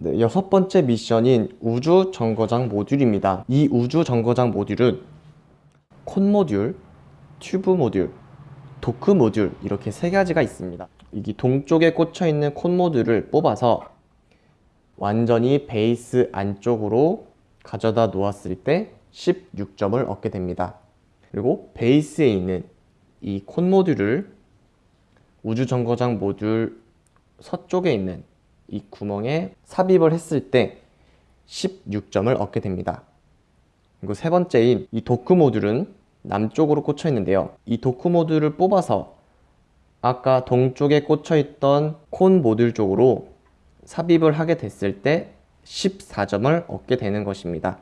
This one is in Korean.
네, 여섯 번째 미션인 우주 정거장 모듈입니다. 이 우주 정거장 모듈은 콘 모듈, 튜브 모듈, 도크 모듈 이렇게 세 가지가 있습니다. 여기 동쪽에 꽂혀 있는 콘 모듈을 뽑아서 완전히 베이스 안쪽으로 가져다 놓았을 때 16점을 얻게 됩니다. 그리고 베이스에 있는 이 콘 모듈을 우주 정거장 모듈 서쪽에 있는 이 구멍에 삽입을 했을 때 16점을 얻게 됩니다. 그리고 세 번째인 이 도크 모듈은 남쪽으로 꽂혀 있는데요. 이 도크 모듈을 뽑아서 아까 동쪽에 꽂혀 있던 콘 모듈 쪽으로 삽입을 하게 됐을 때 14점을 얻게 되는 것입니다.